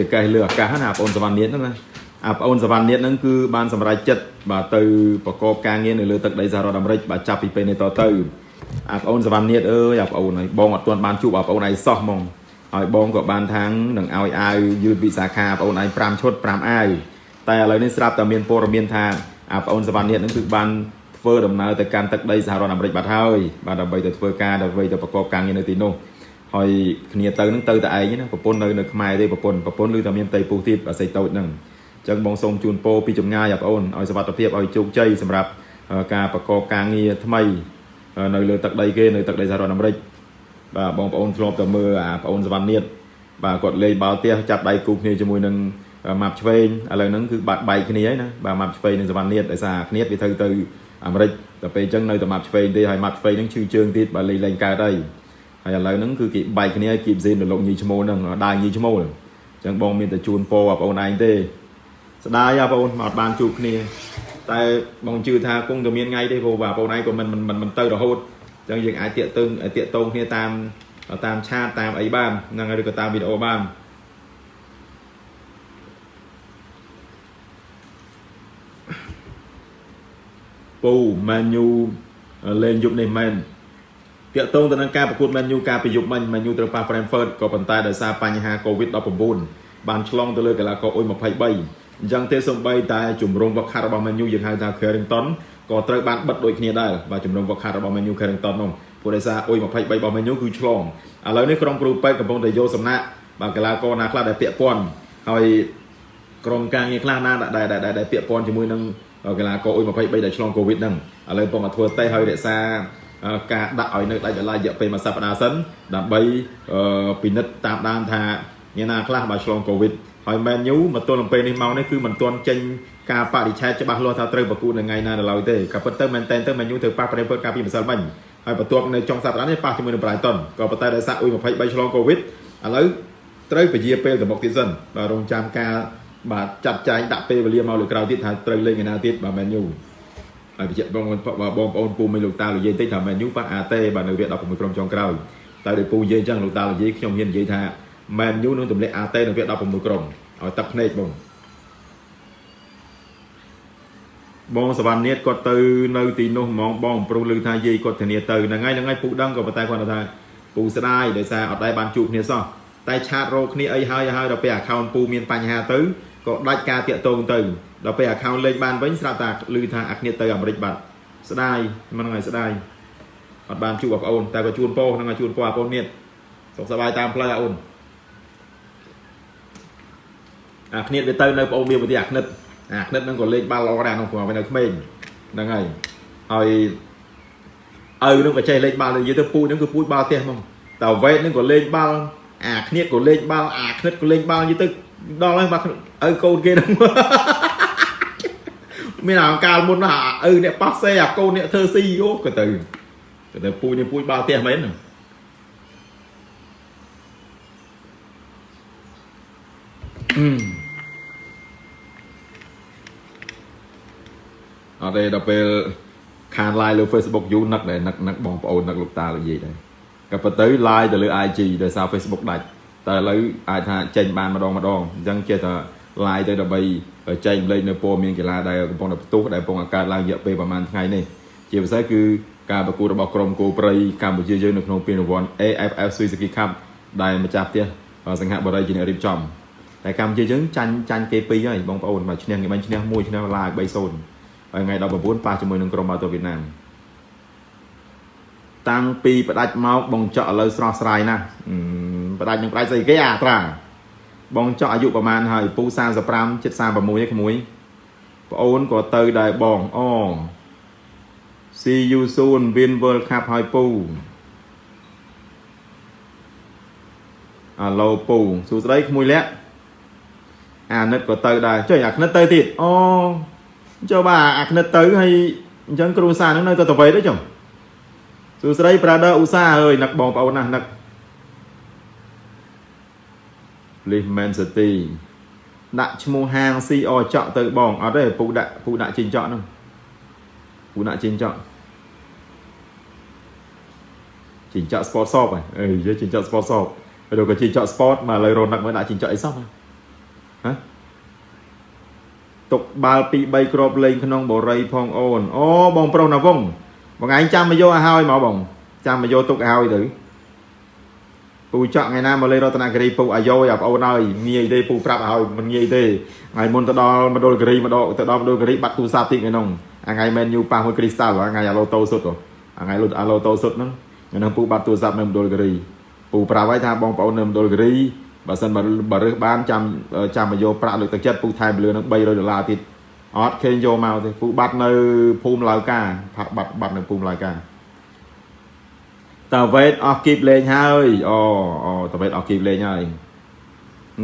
ចកេះលើអាកាសណាបងប្អូនសវណ្ណនាតហ្នឹងណាអាបងប្អូនសវណ្ណនាតហ្នឹងគឺបានសម្រេចចិត្តបាទទៅប្រកបការងារនៅលើទឹកដីសហរដ្ឋអាមេរិកបាទចាប់ពីពេលនេះតទៅអាបងប្អូនសវណ្ណនាតអើយអាបងប្អូនហើយបងអត់ទាន់បានជួបអាបងប្អូនឯងសោះហ្មងហើយបងក៏បានថាងនឹងឲ្យអាវយឺតវិសាខាបងប្អូនឯង5ឈុត5អាវតែឥឡូវនេះស្រាប់តែមានព័ត៌មានថាអាបងប្អូនសវណ្ណនាតហ្នឹងគឺបានធ្វើដំណើរទៅកាន់ទឹកដីសហរដ្ឋអាមេរិកបាត់ហើយបាទដើម្បីទៅធ្វើការដើម្បីទៅប្រកបការងារនៅទីនោះ ហើយគ្នាទៅនឹងទៅតែឯងណាប្រពន្ធនៅនៅខ្មែរទេប្រពន្ធប្រពន្ធឬតែមានផ្ទៃពោះទៀតអាស័យតូចហ្នឹងអញ្ចឹងបងសូមជូនពរពីចម្ងាយបងប្អូនឲ្យសុវត្ថិភាពឲ្យជោគជ័យសម្រាប់ការប្រកបការងារថ្មី នៅលើទឹកដីគេនៅទឹកដីសហរដ្ឋអាមេរិកបាទបងប្អូនធ្លាប់តែមើលអាបងប្អូនសវណ្ណនាតបាទគាត់លេងបាល់ទះចាប់ដៃគូគ្នាជាមួយនឹងម៉ាប់ឆ្វេងឥឡូវហ្នឹងគឺបាត់បែកគ្នាហើយណាបាទម៉ាប់ឆ្វេងនិងសវណ្ណនាតដោយសារគ្នាវាទៅទៅអាមេរិកតែពេលអញ្ចឹងនៅតែម៉ាប់ឆ្វេងទេហើយម៉ាប់ឆ្វេងហ្នឹងឈឺជើងទៀតបាទលេងលេងកើតហើយ ហើយឥឡូវហ្នឹងគឺគេបែកគ្នាគីបសេនទៅលោកញីឈ្មោលហ្នឹងដើរញីឈ្មោលអញ្ចឹងបងមានតែជូនពរបងប្អូនឯងទេស្ដាយបងប្អូនមកបានជួបគ្នា តែបងជឿថាគង់តែមានថ្ងៃទេព្រោះបងប្អូនឯងក៏មិនមិនមិនទៅរហូតអញ្ចឹងយើងអាចតាកតឹងតាកតងគ្នាតាមតាមឆាតតាមអីបានហ្នឹងហើយឬក៏តាមវីដេអូបានពូម៉ាញូលេងយប់នេះមែន តាកតងទៅនឹងការប្រកួត Man U ការប្រយុទ្ធមិញ Man U ត្រូវប៉ះ Brentford ក៏ប៉ុន្តែដោយសារបញ្ហា COVID-19 បានឆ្លងទៅលើកីឡាករអ៊ុយ23អញ្ចឹងទេសំបីតែជំរងវឹកខាត់របស់ Man U យើងហៅថា Carrington ក៏ត្រូវបានបិទដូចគ្នាដែរបាទជំរងវឹកខាត់របស់ Man U Carrington នោះព្រោះដោយសារអ៊ុយ23របស់ Man U គឺឆ្លងឥឡូវនេះក្រុមគ្រូពេទ្យកំពុងតែយកសំណាក់បាទកីឡាករណាខ្លះដែលពាក់ព័ន្ធហើយក្រុមការងារខ្លះណាដែលដែលពាក់ព័ន្ធជាមួយនឹងកីឡាករអ៊ុយ23ដែលឆ្លង COVID ហ្នឹងឥឡូវកំពុងតែធ្វើតេស្តហើយរក្សា ការដាក់ឲ្យនៅដាច់ដライរយៈពេលមួយសប្តាហ៍សិនដើម្បីពិនិត្យតាមដានថាអ្នកណាខ្លះបានឆ្លងកូវីដហើយ Man U មកទល់នឹងពេលនេះមកនេះគឺមិនទាន់ចេញការបដិឆេទច្បាស់លាស់ថាត្រូវប្រកួតនៅថ្ងៃណានៅឡើយទេក៏ប៉ុន្តែមែនតែនទៅ Man U ត្រូវប៉ះប្រេពើកាលពីម្សិលមិញហើយបន្ទាប់នៅចុងសប្តាហ៍នេះប៉ះជាមួយនឹង Brighton ក៏ប៉ុន្តែដោយសារអ៊ុយ23 ឆ្លងកូវីដឥឡូវត្រូវពជាពេលទៅមុខទៀតសិនបាទរងចាំការបាទចាត់ចែងដាក់ពេលវេលាមកលើក្រោយទៀតថាត្រូវលេងឯណាទៀតបាទ Man U ហើយបញ្ជាក់បងបងប្អូនពូមិនលោកតានិយាយតិចថាមែនយូប៉ះអាតេបាទនៅវគ្គ16ក្រុមចុងក្រោយតែដោយពូនិយាយអញ្ចឹងលោកតានិយាយខ្ញុំហ៊ាននិយាយថាមែនយូនឹងទម្លាក់អាតេនៅវគ្គ16ក្រុមឲ្យទឹកភ្នែកបងបងសវណ្ណនាតគាត់ទៅនៅទីនោះហ្មងបងប្រុសឮថាយាយគាត់ធានាទៅហ្នឹងហើយហ្នឹងហើយពូដឹងក៏ប៉ុន្តែគាត់ថាពូស្ដាយដោយសារអត់ដែរបានជួបគ្នាសោះតែឆាតរកគ្នាអីហើយហើយដល់ពេល account ពូមានបញ្ហាទៅ ក៏ដាច់ការតាក់ទងទៅដល់ពេល account លេខបានវិញស្រាប់តែឮថាអាគ្នាទៅអាមេរិកបាត់ស្ដាយមិនហ្នឹងហើយស្ដាយអត់បានជួបបងប្អូនតែក៏ជួនពោហ្នឹងហើយជួនពោបងប្អូននេះសុខសប្បាយតាមផ្លូវអាអូនអាគ្នាវាទៅនៅបងប្អូនមានវិធីអាគ្នាអាគ្នាហ្នឹងក៏លេខបាល់ល្អដែរក្នុងព្រោះវានៅក្មេងហ្នឹងហើយហើយឪនឹងក៏ចេះលេខបាល់និយាយទៅពូហ្នឹងគឺពូចបាល់ផ្ទះហ្មងតែវេតហ្នឹងក៏លេងបាល់អាគ្នាក៏លេងបាល់អាគ្នាក៏លេងបាល់និយាយទៅ ដល់ហើយបាទឪកូនគេហ្នឹងមានអាកាលមុនណាឪអ្នកប៉ះសេអាកូនអ្នកធ្វើស៊ីអូក៏ទៅក៏ទៅពូជនេះពូជបាល់ផ្ទះមែនហ្នឹងអត់ទេដល់ពេលខាន live លើ Facebook យូរនឹកដែរនឹកនឹកបងប្អូននឹកលោកតាលោកយាយដែរក៏ប៉ុន្តែ live ទៅលើ IG ដោយសារ Facebook ដាច់ តែឥឡូវអាចថាចេញបានម្ដងម្ដងអញ្ចឹងចេះតែ live ទៅដើម្បីចែកម្លែកនៅព័ត៌មានកីឡាដែលកំពុងតែផ្ទុះដែលកំពុងកើតឡើងរយៈពេលប្រហែលថ្ងៃនេះជាពិសេសគឺការប្រកួតរបស់ក្រុមគោព្រៃកម្ពុជាយើងនៅក្នុងពានរង្វាន់ AFF Suzuki Cup ដែលម្ចាស់ផ្ទះសង្ហបុរីជាអ្នករៀបចំតែកម្ពុជាយើងចាញ់ចាញ់គេពីរហើយបងប្អូនមកឈ្នះគេបាញ់ឈ្នះ1ឈ្នះឡាយ3-0ហើយថ្ងៃ19ប៉ះជាមួយនឹងក្រុមម៉ូតូវៀតណាមតាំងពីផ្ដាច់មកបងចော့ឥឡូវស្រស់ស្រាយណាស់ ផ្ដាច់នឹងផ្ដាច់ស្អីគេអាត្រាបងចော့អាយុប្រហែលហើយពូ35 76ឯក្មួយប្អូនក៏ទៅដែរបងអូ See you soon win World Cup ហើយពូអាឡូពូសួស្ដីក្មួយលាក់អាណិតក៏ទៅដែរចុះអាក្និតទៅទៀតអូចុះបាទអាក្និតទៅហើយអញ្ចឹងគ្រូសានឹងនៅទៅតវេទេចុះសួស្ដី brother ឧស្សាហ៍អើយនឹកបងប្អូនណាស់នឹក Please Man City ដាក់ឈ្មោះហាង CR ចော့ទៅបងអត់ទេពូដាក់ពូដាក់ជីងចော့ហ្នឹងពូដាក់ជីងចော့ជីងចော့ sport shop ហ៎អេនិយាយជីងចော့ sport shop ហើយក៏ជីងចော့ sport មកឥឡូវរនឹកមើលដាក់ជីងចော့អីសោះហ៎ទុកបាល់ពី3គ្រាប់លេងក្នុងបរិយផងអូនអូបងប្រុសណាវងបងឯងចាំមកយកឲ្យហើយមកបងចាំមកយកទុកឲ្យហើយទៅ ពូចော့ថ្ងៃណាមកលេងរតនគិរីពូអាយ៉យអាប្អូនហើយងាយទេពូប្រាប់ឲ្យមិនងាយទេថ្ងៃមុនទៅដល់មណ្ឌលគិរីម្ដងទៅដល់មណ្ឌលគិរីបាត់ទូរស័ព្ទតិចថ្ងៃនោះថ្ងៃមែនយូប៉ះមួយគ្រីស្តាល់ថ្ងៃអាឡូតូសុតថ្ងៃលុតអាឡូតូសុតហ្នឹងហ្នឹងពូបាត់ទូរស័ព្ទនៅមណ្ឌលគិរីពូប្រាប់ឲ្យថាបងប្អូននៅមណ្ឌលគិរីបើសិនបើរើសបានចាំចាំមកយកប្រាក់លើកទឹកចិត្តពូថែមលើនឹង300ដុល្លារទៀតអត់ឃើញយកមកទេពូបាត់នៅភូមិឡាវកាផាក់បាត់បាត់នៅភូមិឡាវកា តើវេតអស់គីបលេងហើយអូអូតើវេតអស់គីបលេងហើយ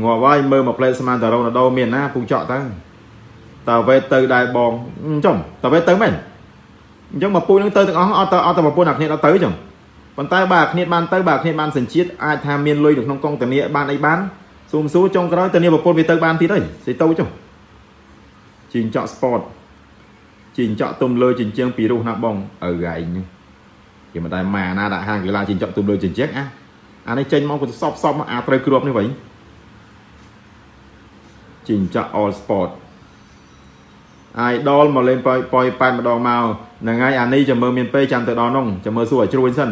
ងាប់ហើយមើលមកផ្លេតស្មានតារ៉ូណាដូមានណាពូចក់ទៅតើវេតទៅដែរបងចំតើវេតទៅមែនអញ្ចឹងមកពូនឹងទៅទាំងអស់អត់ទៅអត់ទៅប្រពន្ធអាគ្នាអត់ទៅចឹងប៉ុន្តែបើគ្នាបានទៅបើគ្នាបានសញ្ជាតិអាចថាមានលុយនៅក្នុងកងធានាបានអីបានស៊ូមស៊ូចុងក្រោយធានាប្រពន្ធវាទៅបានទៀតហើយស្អីទៅចុះជីងចក់ sport ជីងចក់ទុំលើជញ្ជាំងពីរុះណាបងឪឯង គេមិនដែលម៉ាណាដាក់ហាងកីឡាជីងចក់ទុំលើជញ្ជាំងអាអានេះចេញមកក៏សពសពអាត្រូវគ្រាប់នេះវិញជីងចក់ all sport idol មកលេងប៉យប៉យប៉ែតម្ដងមកហ្នឹងហើយអានេះចាំមើលមានពេលចាំទៅដល់នោះចាំមើលសួរឲ្យជ្រួញសិន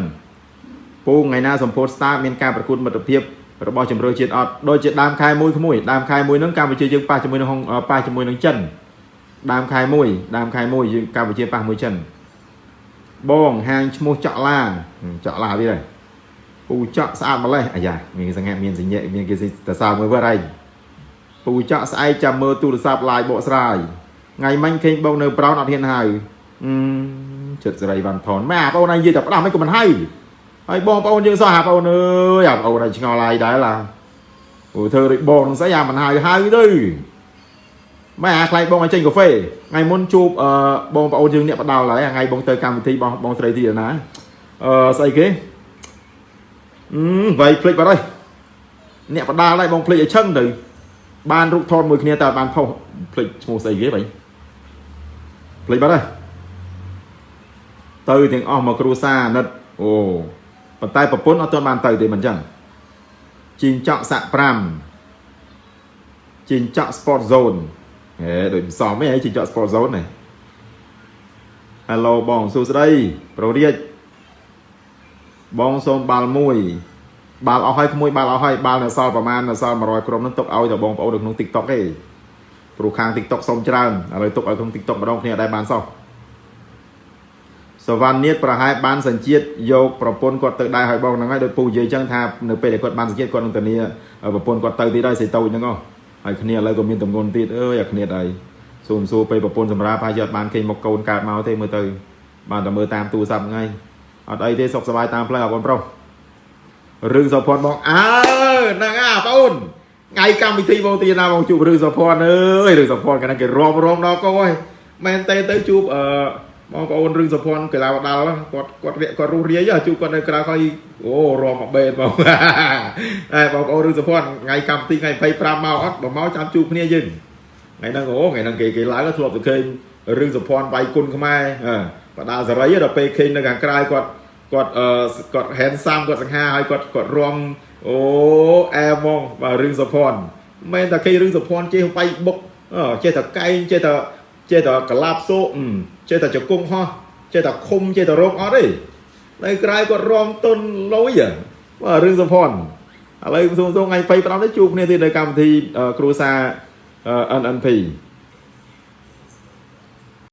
ពូថ្ងៃណាសម្ពោធ Star មានការប្រកួតមិត្តភាពរបស់ជំរឿជាតិអត់ដូចជាដើមខែមួយក្មួយដើមខែមួយហ្នឹងកម្ពុជាយើងប៉ះជាមួយនឹងប៉ះជាមួយនឹងចិនដើមខែមួយដើមខែមួយយើងកម្ពុជាប៉ះមួយចិន បងហាងឈ្មោះចកឡាចកឡាទៀតហើយពូចកស្អាតម្លេះអាយ៉ាមានសង្ហេមានសញ្ញៈមានគេតសើមើលវត្តឯងពូចកស្អែកចាំមើលទូរស័ព្ទ live បកស្រាយថ្ងៃមិញឃើញបងនៅប្រោនអត់ហ៊ានហៅអឺចិត្តសេរីវ៉ាន់ថនម៉ែបងប្អូនឯងនិយាយតែផ្ដាស់មិនក៏មិនហៅហើយបងប្អូនយើងសោះអាបងប្អូនអើយអាបងប្អូនឯងឆ្ងល់ហើយដែរឡាអូធ្វើដូចបងនឹងស្អីអាមិនហៅហៅទៅ ម៉ែអាខ្លាយបងឲ្យចេញកាហ្វេថ្ងៃមុនជួបអឺបងប្អូនយើងអ្នកបដាល់ហើយថ្ងៃបងទៅកម្មវិធីបងបងស្រីទីណាអឺស្អីគេអឺវាយភ្លេចបាត់ហើយអ្នកបដាល់ហើយបងភ្លេចឲ្យឈឹងទៅបានរូបថតមួយគ្នាតើបានផុសភ្លេចឈ្មោះស្អីគេបងភ្លេចបាត់ហើយទៅទាំងអស់មកគ្រូសាអាណិតអូប៉ុន្តែប្រពន្ធអត់ទាន់បានទៅទេមិនចឹងជីងចក់សាក់5ជីងចក់ sport zone ហេដូចសំឯងជីងចក់ sport zone នេះ Hello បងសួស្ដីប្ររាជបងសូមបាល់មួយបាល់អស់ហើយក្មួយបាល់អស់ហើយបាល់នៅសល់ប្រហែលនៅសល់100ក្រុមនឹងទុកឲ្យតែបងប្អូននៅក្នុង TikTok ទេព្រោះខាង TikTok សុំច្រើនឥឡូវទុកឲ្យក្នុង TikTok ម្ដងគ្នាអត់ដែរបានសោះសវណ្ណនាតប្រហែលបានសញ្ជាតិយកប្រពន្ធគាត់ទៅដែរឲ្យបងហ្នឹងហើយដោយពូនិយាយចឹងថានៅពេលដែលគាត់បានសញ្ជាតិគាត់នឹងធានាប្រពន្ធគាត់ទៅទៀតហើយសេតូចហ្នឹងហើ យគ្នាឥឡូវក៏មានតំងន់ទៀតអើយអាគ្នាហើយសួរសួរពេលប្រពន្ធសម្រាប់ហើយយកបានគេមកកូនកើតមកទេមើលទៅ បានតែមើលតាមទូរស័ព្ទហ្នឹងអត់អីទេសុខសប្បាយតាមផ្លូវអបងប្រុសរឿងសុភ័ណ្ឌបងអើហ្នឹងអាបងអូនថ្ងៃកម្មវិធីបងទីណាបងជួបរឿងសុភ័ណ្ឌអើយរឿងសុភ័ណ្ឌកាលណាគេរាប់រងដល់កោហើយមែនទេទៅជួបអឺ បងប្អូនរឿងសុភ័ណ្ឌកីឡាដាល់គាត់គាត់វាគាត់រស់រាយជួបគាត់នៅក្រៅហើយអូរំមកបេតបងតែបងប្អូនរឿងសុភ័ណ្ឌថ្ងៃកម្មវិធីថ្ងៃ25មកអត់បើមកចាំជួបគ្នាយើងថ្ងៃហ្នឹងអូថ្ងៃហ្នឹងគេគេឡើងធ្លាប់ទៅឃើញរឿងសុភ័ណ្ឌវាយគុណខ្មែរបដាសេរីដល់ពេលឃើញនៅខាងក្រៅគាត់គាត់អឺគាត់ handsome គាត់សង្ហាហើយគាត់គាត់រំអូអែហ្មងបាទរឿងសុភ័ណ្ឌមិនតែគេរឿងសុភ័ណ្ឌចេះបៃបុកចេះតែកែងចេះតែ ចេះតែកលាប់សូចេះតែជង្គង់ហោះចេះតែឃុំចេះតែរោគអត់ទេនៅក្រៅគាត់រំទុនលុយបាទរឿងសុភ័ណ្ឌឥឡូវសូមសូមថ្ងៃ25នេះជួបគ្នាទៀតនៅកម្មវិធីគ្រូសា NNP